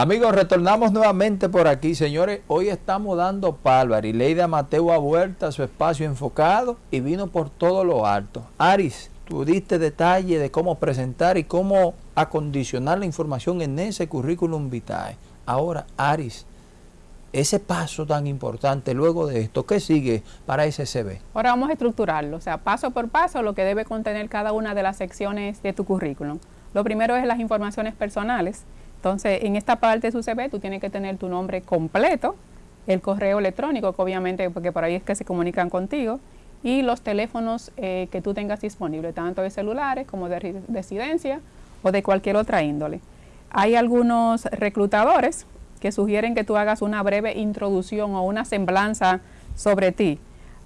Amigos, retornamos nuevamente por aquí. Señores, hoy estamos dando palo. Arileida Mateo ha vuelto a su espacio enfocado y vino por todo lo alto. Aris, tú diste detalle de cómo presentar y cómo acondicionar la información en ese currículum vitae. Ahora, Aris, ese paso tan importante luego de esto, ¿qué sigue para SCB? Ahora vamos a estructurarlo, o sea, paso por paso lo que debe contener cada una de las secciones de tu currículum. Lo primero es las informaciones personales, entonces, en esta parte de su CV tú tienes que tener tu nombre completo, el correo electrónico, que obviamente, porque por ahí es que se comunican contigo, y los teléfonos eh, que tú tengas disponibles, tanto de celulares como de residencia o de cualquier otra índole. Hay algunos reclutadores que sugieren que tú hagas una breve introducción o una semblanza sobre ti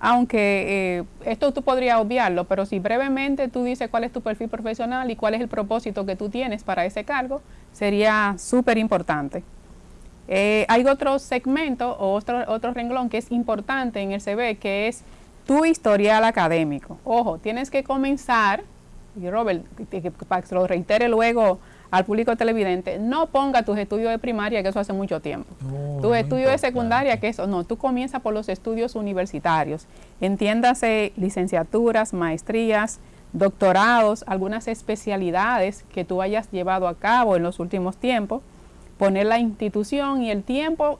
aunque eh, esto tú podrías obviarlo, pero si brevemente tú dices cuál es tu perfil profesional y cuál es el propósito que tú tienes para ese cargo, sería súper importante. Eh, hay otro segmento o otro, otro renglón que es importante en el CV, que es tu historial académico. Ojo, tienes que comenzar, y Robert, para que lo reitere luego al público televidente, no ponga tus estudios de primaria, que eso hace mucho tiempo. tus estudios de secundaria, que eso no, tú comienzas por los estudios universitarios. Entiéndase licenciaturas, maestrías, doctorados, algunas especialidades que tú hayas llevado a cabo en los últimos tiempos, poner la institución y el tiempo,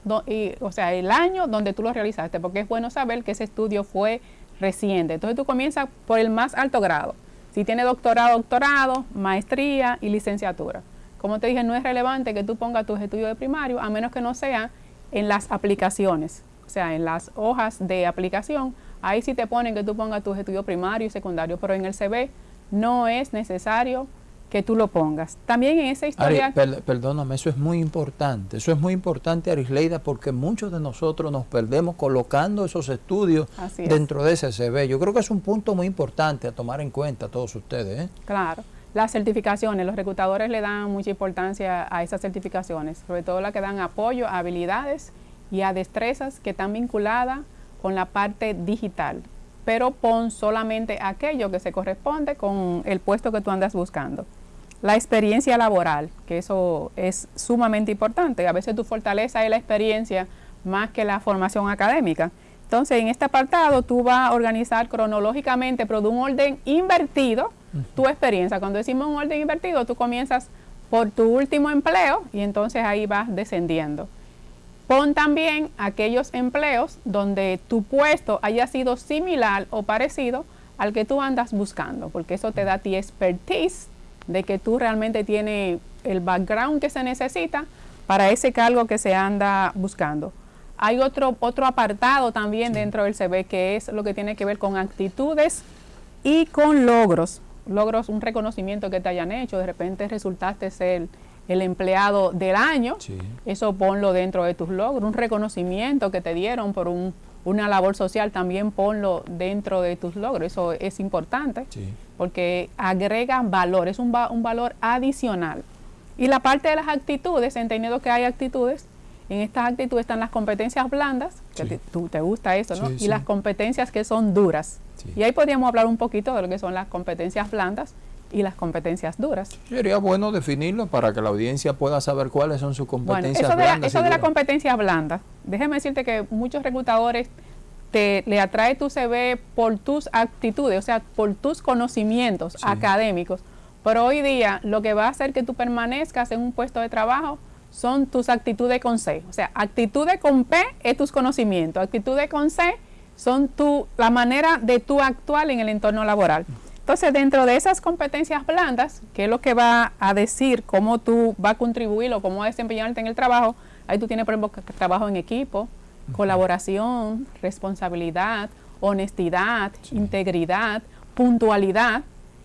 o sea, el año donde tú lo realizaste, porque es bueno saber que ese estudio fue reciente. Entonces tú comienzas por el más alto grado. Si tiene doctorado, doctorado, maestría y licenciatura. Como te dije, no es relevante que tú pongas tus estudios de primario, a menos que no sea en las aplicaciones, o sea, en las hojas de aplicación. Ahí sí te ponen que tú pongas tus estudios primarios y secundarios, pero en el CV no es necesario que tú lo pongas. También en esa historia... perdóname, eso es muy importante. Eso es muy importante, Arisleida, porque muchos de nosotros nos perdemos colocando esos estudios dentro de ese CV. Yo creo que es un punto muy importante a tomar en cuenta todos ustedes. ¿eh? Claro. Las certificaciones, los reclutadores le dan mucha importancia a esas certificaciones, sobre todo las que dan apoyo a habilidades y a destrezas que están vinculadas con la parte digital pero pon solamente aquello que se corresponde con el puesto que tú andas buscando. La experiencia laboral, que eso es sumamente importante. A veces tu fortaleza es la experiencia más que la formación académica. Entonces, en este apartado tú vas a organizar cronológicamente, pero de un orden invertido, tu experiencia. Cuando decimos un orden invertido, tú comienzas por tu último empleo y entonces ahí vas descendiendo. Pon también aquellos empleos donde tu puesto haya sido similar o parecido al que tú andas buscando, porque eso te da ti expertise de que tú realmente tienes el background que se necesita para ese cargo que se anda buscando. Hay otro, otro apartado también dentro del CV que es lo que tiene que ver con actitudes y con logros. Logros, un reconocimiento que te hayan hecho, de repente resultaste ser el empleado del año, eso ponlo dentro de tus logros, un reconocimiento que te dieron por un, una labor social, también ponlo dentro de tus logros, eso es importante, porque agrega valor, es un, un, valor adicional. Y la parte de las actitudes, entendiendo que hay actitudes, en estas actitudes están las competencias blandas, que te, tú, te gusta eso, ¿no? y las competencias que son duras. Y ahí podríamos hablar un poquito de lo que son las competencias blandas, y las competencias duras. Sería bueno definirlo para que la audiencia pueda saber cuáles son sus competencias bueno, eso De eso de la competencia blanda, déjeme decirte que muchos reclutadores te le atrae tu CV por tus actitudes, o sea, por tus conocimientos académicos. Pero hoy día lo que va a hacer que tú permanezcas en un puesto de trabajo son tus actitudes con C. O sea, actitudes con P es tus conocimientos, actitudes con C son tu, la manera de tú actuar en el entorno laboral. Entonces, dentro de esas competencias blandas, que es lo que va a decir cómo tú vas a contribuir o cómo desempeñarte en el trabajo, ahí tú tienes, por ejemplo, trabajo en equipo, colaboración, responsabilidad, honestidad, integridad, puntualidad.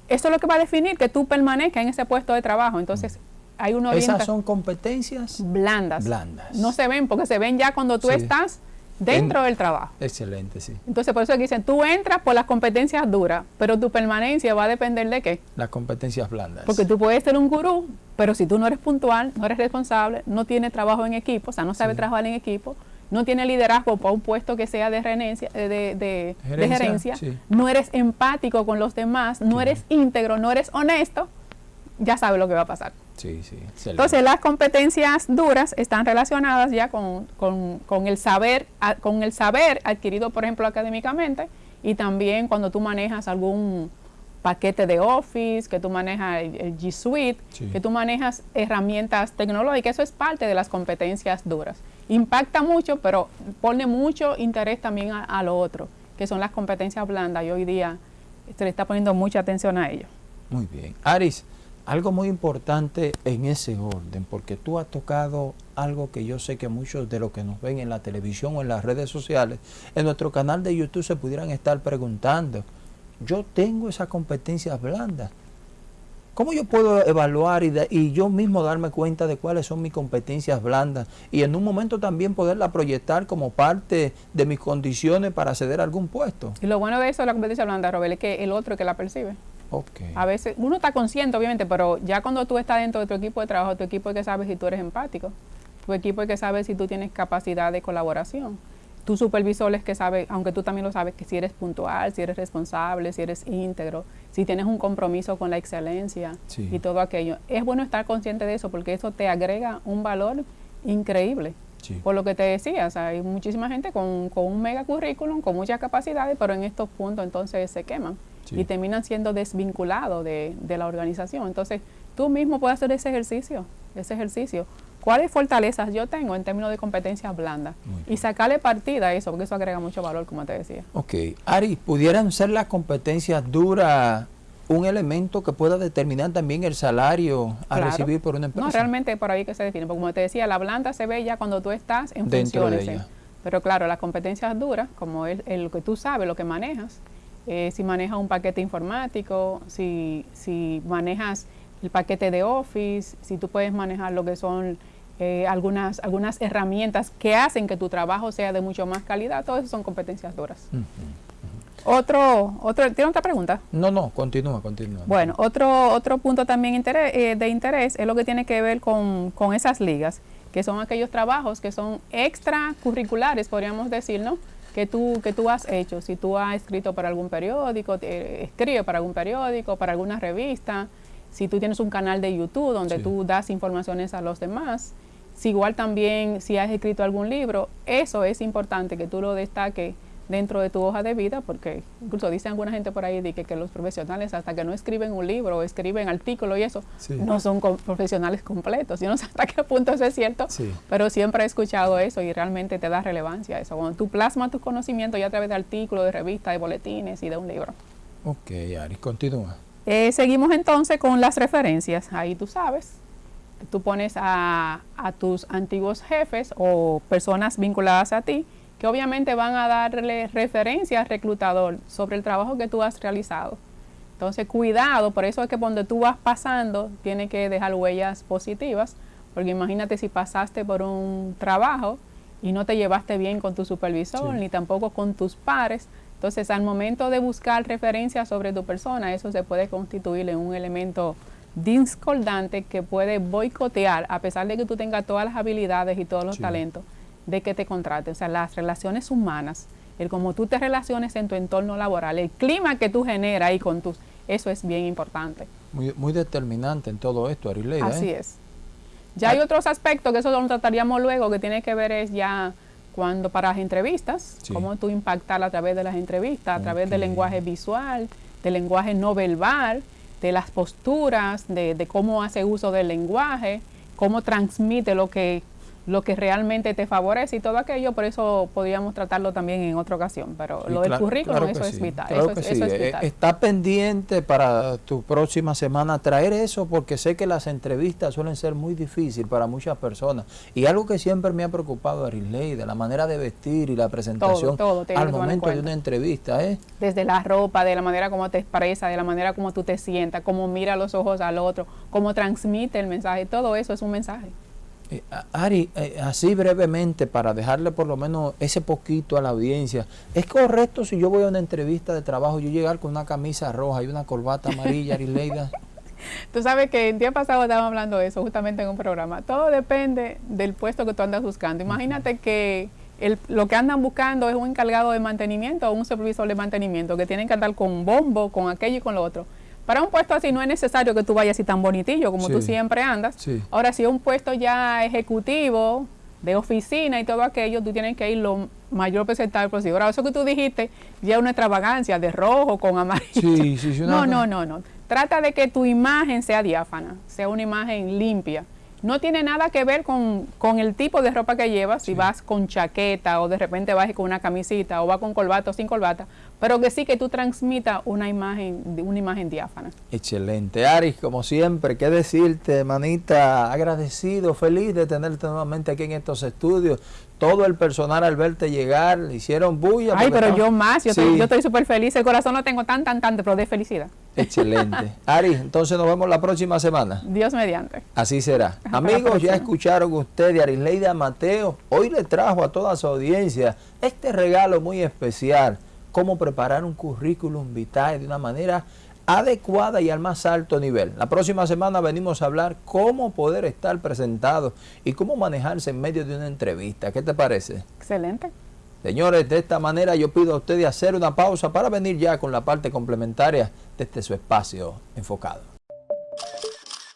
Eso es lo que va a definir que tú permanezcas en ese puesto de trabajo. Entonces, hay uno Esas son competencias blandas. Blandas. No se ven porque se ven ya cuando tú estás dentro del trabajo. Excelente, sí. Entonces, por eso dicen, tú entras por las competencias duras, pero tu permanencia va a depender de qué? Las competencias blandas. Porque tú puedes ser un gurú, pero si tú no eres puntual, no eres responsable, no tienes trabajo en equipo, o sea, no sabes trabajar en equipo, no tienes liderazgo para un puesto que sea de, gerencia, de, de, gerencia, no eres empático con los demás, no eres íntegro, no eres honesto, ya sabes lo que va a pasar. Sí, sí. Entonces las competencias duras están relacionadas ya con, con, el saber, con el saber adquirido, por ejemplo, académicamente, y también cuando tú manejas algún paquete de Office, que tú manejas el, G Suite, que tú manejas herramientas tecnológicas, eso es parte de las competencias duras. Impacta mucho, pero pone mucho interés también a, lo otro, que son las competencias blandas y hoy día se le está poniendo mucha atención a ello. Muy bien. Aris, algo muy importante en ese orden, porque tú has tocado algo que yo sé que muchos de los que nos ven en la televisión o en las redes sociales, en nuestro canal de YouTube se pudieran estar preguntando, yo tengo esas competencias blandas. ¿Cómo yo puedo evaluar y, yo mismo darme cuenta de cuáles son mis competencias blandas y en un momento también poderla proyectar como parte de mis condiciones para acceder a algún puesto? Y lo bueno de eso de la competencia blanda, Robert, es que el otro que la percibe. Okay. A veces uno está consciente, obviamente, pero ya cuando tú estás dentro de tu equipo de trabajo, tu equipo es que sabe si tú eres empático, tu equipo es que sabe si tú tienes capacidad de colaboración tu supervisor es que sabe, aunque tú también lo sabes, que si eres puntual, si eres responsable, si eres íntegro, si tienes un compromiso con la excelencia y todo aquello. Es bueno estar consciente de eso porque eso te agrega un valor increíble. Por lo que te decía, hay muchísima gente con, un mega currículum, con muchas capacidades, pero en estos puntos entonces se queman y terminan siendo desvinculados de, de la organización. Entonces, tú mismo puedes hacer ese ejercicio, ese ejercicio cuáles fortalezas yo tengo en términos de competencias blandas y sacarle partida a eso, porque eso agrega mucho valor, como te decía. Ok. Ari, ¿pudieran ser las competencias duras un elemento que pueda determinar también el salario a recibir por una empresa? No, realmente por ahí que se define, porque como te decía, la blanda se ve ya cuando tú estás en funciones. ¿eh? Pero claro, las competencias duras, como el, el, que tú sabes, lo que manejas, eh, si manejas un paquete informático, si, si manejas el paquete de Office, si tú puedes manejar lo que son eh, algunas, algunas herramientas que hacen que tu trabajo sea de mucho más calidad, todas esas son competencias duras. Otro, otro, ¿tiene otra pregunta? No, no, continúa, continúa. Bueno, otro, otro punto también eh, de interés es lo que tiene que ver con, esas ligas, que son aquellos trabajos que son extracurriculares, podríamos decir, ¿no? Que tú, que tú has hecho. Si tú has escrito para algún periódico, escribe para algún periódico, para alguna revista, si tú tienes un canal de YouTube donde tú das informaciones a los demás, si igual también si has escrito algún libro, eso es importante que tú lo destaques dentro de tu hoja de vida, porque incluso dicen alguna gente por ahí de que, los profesionales hasta que no escriben un libro o escriben artículos y eso, no son profesionales completos. Yo no sé hasta qué punto eso es cierto, pero siempre he escuchado eso y realmente te da relevancia eso. Cuando tú plasmas tus conocimientos ya a través de artículos, de revistas, de boletines y de un libro. Ok, Ari, continúa. Eh, seguimos entonces con las referencias. Ahí tú sabes, tú pones a, tus antiguos jefes o personas vinculadas a ti, que obviamente van a darle referencia al reclutador sobre el trabajo que tú has realizado. Entonces, cuidado, por eso es que cuando tú vas pasando, tiene que dejar huellas positivas, porque imagínate si pasaste por un trabajo y no te llevaste bien con tu supervisor, ni tampoco con tus pares. Entonces, al momento de buscar referencias sobre tu persona, eso se puede constituir en un elemento discordante que puede boicotear, a pesar de que tú tengas todas las habilidades y todos los talentos, de que te contraten. O sea, las relaciones humanas, el cómo tú te relaciones en tu entorno laboral, el clima que tú generas ahí con tus, eso es bien importante. Muy, muy determinante en todo esto, Arileida. Así ¿eh? es. Ya hay otros aspectos que eso lo trataríamos luego, que tiene que ver es ya cuando para las entrevistas, cómo tú impactar a través de las entrevistas, a través del lenguaje visual, del lenguaje no verbal, de las posturas, de, de cómo hace uso del lenguaje, cómo transmite lo que lo que realmente te favorece y todo aquello, por eso podríamos tratarlo también en otra ocasión, pero lo del currículum, eso, es, vital, eso, es, eh, vital. Está pendiente para tu próxima semana traer eso, porque sé que las entrevistas suelen ser muy difíciles para muchas personas. Y algo que siempre me ha preocupado, Arisley, de la manera de vestir y la presentación al momento de una entrevista. ¿eh? Desde la ropa, de la manera como te expresa, de la manera como tú te sientas, cómo mira los ojos al otro, cómo transmite el mensaje, todo eso es un mensaje. Eh, Ari, eh, así brevemente, para dejarle por lo menos ese poquito a la audiencia, ¿es correcto si yo voy a una entrevista de trabajo, yo llegar con una camisa roja y una corbata amarilla, Ari Leida? Tú sabes que el día pasado estábamos hablando de eso justamente en un programa. Todo depende del puesto que tú andas buscando. Imagínate que el, lo que andan buscando es un encargado de mantenimiento o un supervisor de mantenimiento que tienen que andar con bombo, con aquello y con lo otro Para un puesto así no es necesario que tú vayas así tan bonitillo como tú Sí. siempre andas. Sí. Ahora, si es un puesto ya ejecutivo, de oficina y todo aquello, tú tienes que ir lo mayor presentable posible. Ahora, eso que tú dijiste, ya es una extravagancia de rojo con amarillo. Sí, sí, sí, No, no, no, no. Trata de que tu imagen sea diáfana, sea una imagen limpia. No tiene nada que ver con, con el tipo de ropa que llevas, si vas con chaqueta o de repente vas con una camisita o vas con corbata o sin corbata, pero que sí que tú transmitas una imagen, una imagen diáfana. Excelente. Aris, como siempre, qué decirte, manita, agradecido, feliz de tenerte nuevamente aquí en estos estudios. Todo el personal al verte llegar, le hicieron bulla. Ay, pero yo más, yo, Sí, estoy, yo estoy súper feliz, el corazón no tengo tan, tan, tan, pero de felicidad. Excelente. Aris, entonces nos vemos la próxima semana. Dios mediante. Así será. Hasta Amigos, ya escucharon ustedes, Arisleida Mateo, hoy le trajo a toda su audiencia este regalo muy especial, cómo preparar un currículum vitae de una manera adecuada y al más alto nivel. La próxima semana venimos a hablar cómo poder estar presentado y cómo manejarse en medio de una entrevista. ¿Qué te parece? Excelente. Señores, de esta manera yo pido a ustedes hacer una pausa para venir ya con la parte complementaria de este su espacio enfocado.